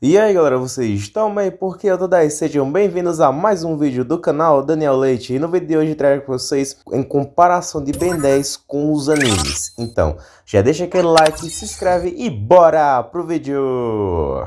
E aí galera, vocês estão bem? Porque eu tô daí, sejam bem-vindos a mais um vídeo do canal Daniel Leite E no vídeo de hoje trago para vocês em comparação de Ben 10 com os animes Então, já deixa aquele like, se inscreve e bora pro vídeo!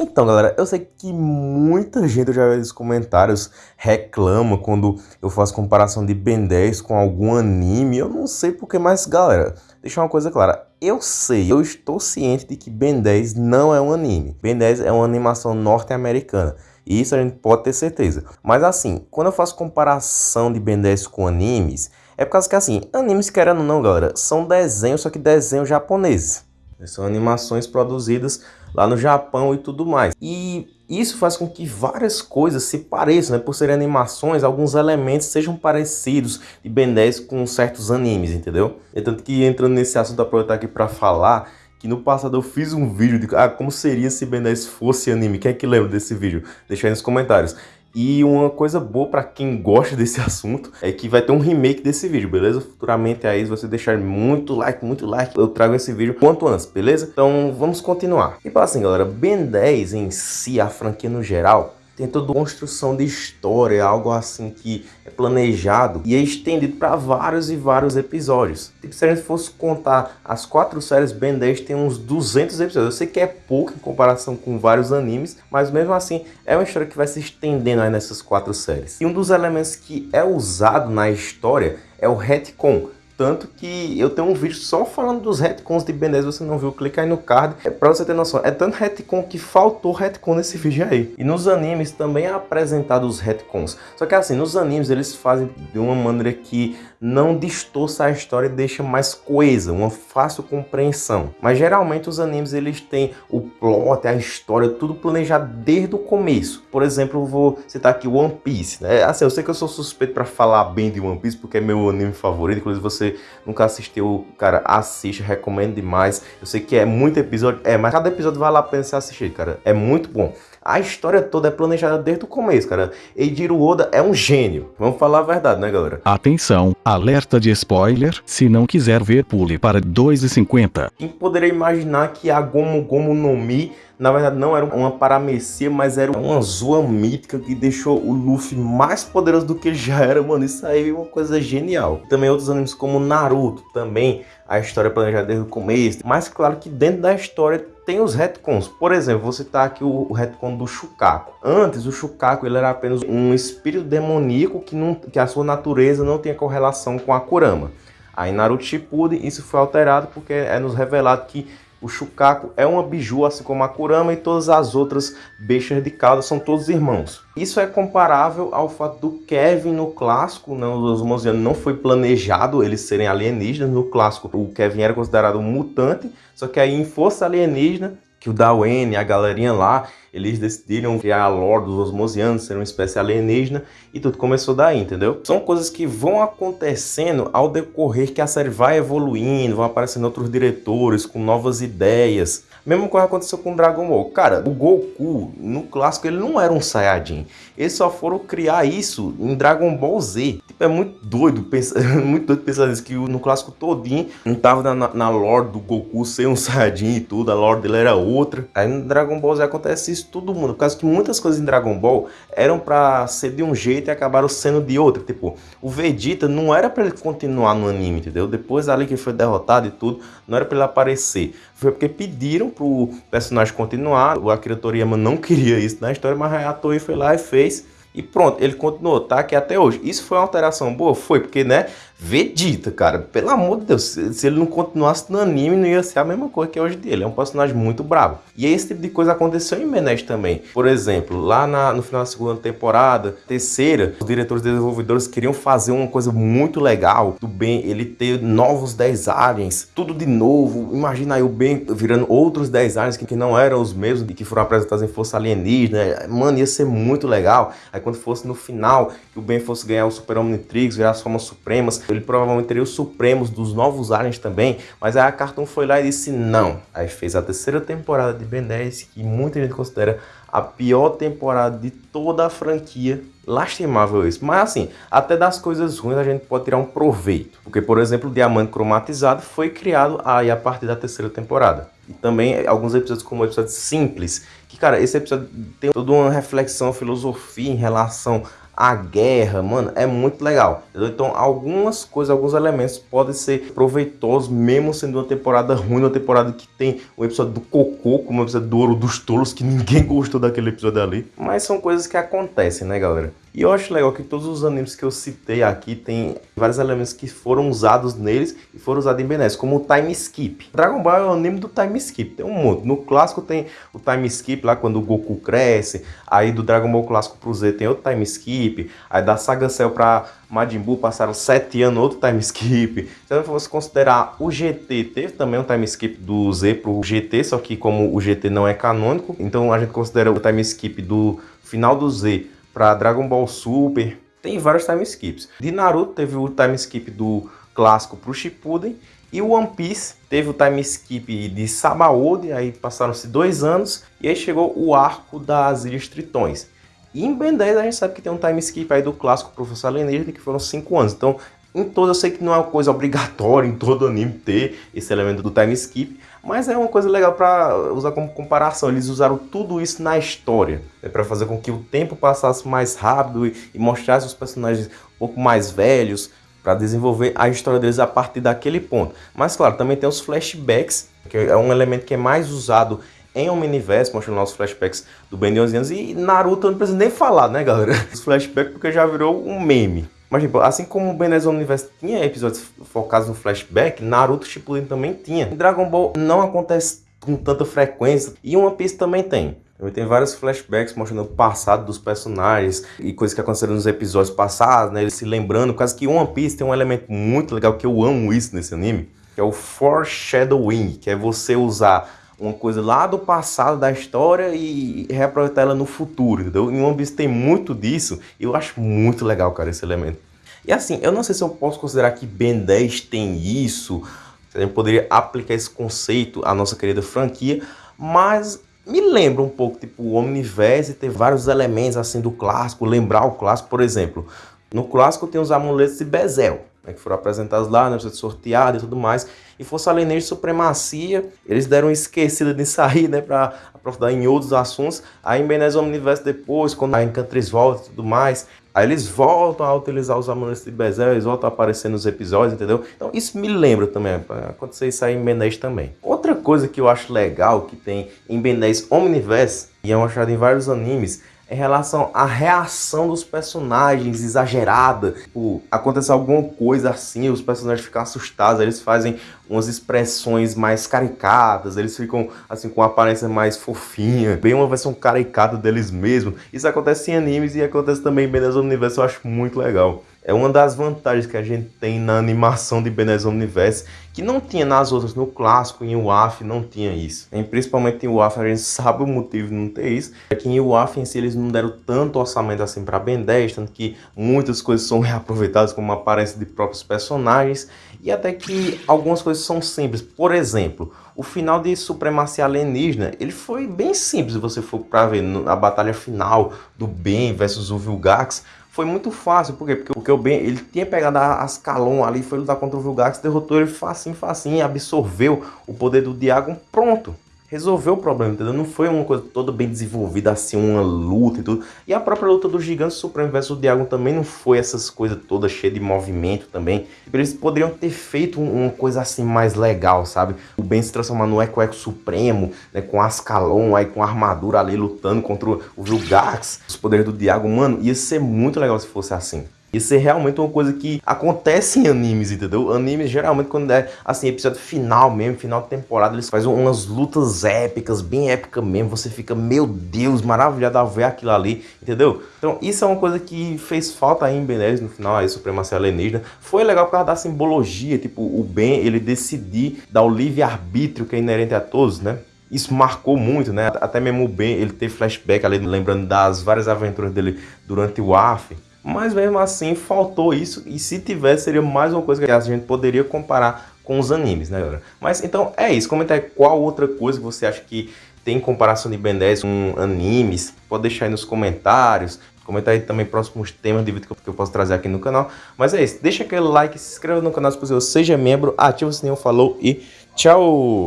Então, galera, eu sei que muita gente, já vi nos comentários, reclama quando eu faço comparação de Ben 10 com algum anime. Eu não sei porque, mas, galera, deixa uma coisa clara. Eu sei, eu estou ciente de que Ben 10 não é um anime. Ben 10 é uma animação norte-americana. E isso a gente pode ter certeza. Mas assim, quando eu faço comparação de Ben 10 com animes, é por causa que assim, animes querendo ou não, galera, são desenhos, só que desenhos japoneses. São animações produzidas lá no Japão e tudo mais. E isso faz com que várias coisas se pareçam, né? Por serem animações, alguns elementos sejam parecidos de Ben 10 com certos animes, entendeu? É tanto que entrando nesse assunto, aproveitar aqui para falar que no passado eu fiz um vídeo de ah, como seria se Ben 10 fosse anime. Quem é que lembra desse vídeo? Deixa aí nos comentários. E uma coisa boa para quem gosta desse assunto é que vai ter um remake desse vídeo, beleza? Futuramente aí, você deixar muito like, muito like, eu trago esse vídeo quanto antes, beleza? Então vamos continuar. E para assim, galera, Ben 10 em si, a franquia no geral, tem toda construção de história, algo assim que é planejado e é estendido para vários e vários episódios. Tipo, se a gente fosse contar as quatro séries, Ben 10 tem uns 200 episódios. Eu sei que é pouco em comparação com vários animes, mas mesmo assim é uma história que vai se estendendo aí nessas quatro séries. E um dos elementos que é usado na história é o retcon, tanto que eu tenho um vídeo só falando dos retcons de Ben 10, você não viu, clica aí no card. É pra você ter noção, é tanto retcon que faltou retcon nesse vídeo aí. E nos animes também é apresentado os retcons. Só que assim, nos animes eles fazem de uma maneira que não distorça a história e deixa mais coesa, uma fácil compreensão. Mas geralmente os animes eles têm o plot, a história, tudo planejado desde o começo. Por exemplo, eu vou citar aqui One Piece. Né? Assim, eu sei que eu sou suspeito para falar bem de One Piece porque é meu anime favorito, inclusive você nunca assistiu, cara, assiste, recomendo demais. Eu sei que é muito episódio, é, mas cada episódio vale a pena você assistir, cara. É muito bom. A história toda é planejada desde o começo, cara. Eijiro Oda é um gênio. Vamos falar a verdade, né, galera? Atenção, alerta de spoiler. Se não quiser ver, pule para 2,50. Quem poderia imaginar que a Gomu Gomu no Mi na verdade não era uma paramecia, mas era uma zoa mítica que deixou o Luffy mais poderoso do que já era, mano. Isso aí é uma coisa genial. Também outros animes como Naruto, também a história planejada desde o começo. Mas claro que dentro da história tem os retcons. Por exemplo, vou citar aqui o, retcon do Shukaku. Antes, o Shukaku ele era apenas um espírito demoníaco que, não, que a sua natureza não tinha correlação com a Kurama. Aí Naruto Shippuden isso foi alterado porque é nos revelado que o Shukaku é uma biju, assim como a Kurama e todas as outras bestas de cauda são todos irmãos. Isso é comparável ao fato do Kevin no clássico, né, os Osmosianos não foi planejado eles serem alienígenas. No clássico, o Kevin era considerado um mutante, só que aí em Força Alienígena, que o Dawen, a galerinha lá, eles decidiram criar a lore dos Osmosianos, ser uma espécie alienígena, e tudo começou daí, entendeu? São coisas que vão acontecendo ao decorrer que a série vai evoluindo, vão aparecendo outros diretores com novas ideias. Mesmo coisa aconteceu com Dragon Ball. Cara, o Goku, no clássico, ele não era um Saiyajin. Eles só foram criar isso em Dragon Ball Z. Tipo, é muito doido pensar, muito doido pensar nisso, que no clássico todinho não tava na, na lore do Goku ser um Saiyajin e tudo, a lore dele era outra. Aí no Dragon Ball Z acontece isso todo mundo, por causa que muitas coisas em Dragon Ball eram pra ser de um jeito e acabaram sendo de outro. Tipo, o Vegeta não era pra ele continuar no anime, entendeu? Depois ali que foi derrotado e tudo, não era pra ele aparecer. Foi porque pediram pro personagem continuar, o Akira Toriyama não queria isso na história, mas a Toei foi lá e fez. E pronto, ele continuou, tá aqui até hoje. Isso foi uma alteração boa? Foi, porque, né, Vegeta, cara, pelo amor de Deus, se ele não continuasse no anime, não ia ser a mesma coisa que é hoje dele. É um personagem muito bravo. E esse tipo de coisa aconteceu em Menes também. Por exemplo, lá na, no final da segunda temporada, terceira, os diretores desenvolvedores queriam fazer uma coisa muito legal do Ben, ele ter novos 10 aliens, tudo de novo. Imagina aí o Ben virando outros 10 aliens que, que não eram os mesmos e que foram apresentados em Força Alienígena. Mano, ia ser muito legal. Aí quando fosse no final, que o Ben fosse ganhar o Super Omnitrix, virar as formas supremas, ele provavelmente teria os Supremos dos novos aliens também, mas aí a Cartoon foi lá e disse não. Aí fez a terceira temporada de Ben 10, que muita gente considera a pior temporada de toda a franquia. Lastimável isso. Mas assim, até das coisas ruins a gente pode tirar um proveito. Porque, por exemplo, o Diamante Cromatizado foi criado aí a partir da terceira temporada. E também alguns episódios como o episódio Simples. Que, cara, esse episódio tem toda uma reflexão, filosofia em relação a guerra, mano, é muito legal. Então, algumas coisas, alguns elementos podem ser proveitosos, mesmo sendo uma temporada ruim, uma temporada que tem o um episódio do Cocô, como o episódio do Ouro dos Tolos, que ninguém gostou daquele episódio ali. Mas são coisas que acontecem, né, galera? E eu acho legal que todos os animes que eu citei aqui tem vários elementos que foram usados neles e foram usados em Ben 10, como o time skip. Dragon Ball é o anime do time skip, tem um monte. No clássico tem o time skip lá quando o Goku cresce, aí do Dragon Ball clássico pro Z tem outro time skip, aí da Saga Cell pra Majin Buu passaram 7 anos, outro time skip. Se eu fosse considerar o GT, teve também um time skip do Z pro GT, só que como o GT não é canônico, então a gente considera o time skip do final do Z para Dragon Ball Super. Tem vários time skips. De Naruto teve o time skip do clássico pro Shippuden. E o One Piece teve o time skip de Sabaody, aí passaram-se dois anos, e aí chegou o arco das Ilhas Tritões. E em Ben 10 a gente sabe que tem um time skip aí do clássico Professor Alienígena, que foram cinco anos. Então, em todo eu sei que não é uma coisa obrigatória em todo anime ter esse elemento do time skip, mas é uma coisa legal para usar como comparação. Eles usaram tudo isso na história, né, para fazer com que o tempo passasse mais rápido e, e mostrasse os personagens um pouco mais velhos, para desenvolver a história deles a partir daquele ponto. Mas claro, também tem os flashbacks, que é um elemento que é mais usado em Omniverse, mostrando os flashbacks do Ben de 11 anos. E Naruto não preciso nem falar, né, galera? Os flashbacks porque já virou um meme. Mas, tipo, assim como o Ben 10 Omniverse tinha episódios focados no flashback, Naruto Shippuden também tinha. Em Dragon Ball não acontece com tanta frequência e One Piece também tem. Tem vários flashbacks mostrando o passado dos personagens e coisas que aconteceram nos episódios passados, né? Eles se lembrando, causa que One Piece tem um elemento muito legal que eu amo isso nesse anime, que é o foreshadowing, que é você usar uma coisa lá do passado da história e reaproveitar ela no futuro, entendeu? Em One Piece tem muito disso e eu acho muito legal, cara, esse elemento. E assim, eu não sei se eu posso considerar que Ben 10 tem isso, se a gente poderia aplicar esse conceito à nossa querida franquia, mas me lembra um pouco, tipo, o Omniverse ter vários elementos assim do clássico, lembrar o clássico, por exemplo. No clássico tem os amuletos de Bezel, né, que foram apresentados lá, né, sorteados e tudo mais. E Força Alienígena de Supremacia, eles deram esquecida de sair, né, para aprofundar em outros assuntos. Aí em Benez Omniverse depois, quando a Encantriz volta e tudo mais, aí eles voltam a utilizar os amuletos de Bezel, eles voltam a aparecer nos episódios, entendeu? Então isso me lembra também, acontecer isso aí em Benez também. Outra coisa que eu acho legal que tem em Benez Omniverse, e é mostrado em vários animes, em relação à reação dos personagens exagerada. Tipo, acontece alguma coisa assim, os personagens ficam assustados, eles fazem umas expressões mais caricatas, eles ficam assim com uma aparência mais fofinha, bem uma versão caricata deles mesmos. Isso acontece em animes e acontece também em Benez Universo, eu acho muito legal. É uma das vantagens que a gente tem na animação de Benez Universe, que não tinha nas outras, no clássico, em UAF não tinha isso. E principalmente em UAF a gente sabe o motivo de não ter isso, é que em UAF em si eles não deram tanto orçamento assim para Ben 10, tanto que muitas coisas são reaproveitadas como aparência de próprios personagens, e até que algumas coisas são simples. Por exemplo, o final de Supremacia Alienígena, ele foi bem simples se você for para ver a batalha final do Ben versus o Vilgax, foi muito fácil, por quê? Porque, o Ben, ele tinha pegado as Calon ali, foi lutar contra o Vilgax, derrotou ele facinho, facinho, absorveu o poder do Diagon, pronto resolveu o problema, entendeu? Não foi uma coisa toda bem desenvolvida, assim, uma luta e tudo. E a própria luta do Gigante Supremo versus o Diagon também não foi essas coisas todas cheias de movimento também. Eles poderiam ter feito uma coisa assim mais legal, sabe? O Ben se transformar no Eco Eco Supremo, né? Com Ascalon, aí com armadura ali lutando contra o Vilgax, os poderes do Diagon. Mano, ia ser muito legal se fosse assim. Isso é realmente uma coisa que acontece em animes, entendeu? Animes, geralmente, quando é, assim, episódio final mesmo, final de temporada, eles fazem umas lutas épicas, bem épicas mesmo. Você fica, meu Deus, maravilhado ao ver aquilo ali, entendeu? Então, isso é uma coisa que fez falta aí em Ben 10 no final, aí, Supremacia Alienígena. Foi legal por causa da simbologia, tipo, o Ben, ele decidir dar o livre-arbítrio que é inerente a todos, né? Isso marcou muito, né? Até mesmo o Ben, ele teve flashback ali, lembrando das várias aventuras dele durante o AF. Mas mesmo assim faltou isso e se tivesse seria mais uma coisa que a gente poderia comparar com os animes, né galera? Mas então é isso, comenta aí qual outra coisa que você acha que tem comparação de Ben 10 com animes, pode deixar aí nos comentários. Comenta aí também próximos temas de vídeo que eu posso trazer aqui no canal. Mas é isso, deixa aquele like, se inscreva no canal se você seja membro, ativa o sininho, falou e tchau!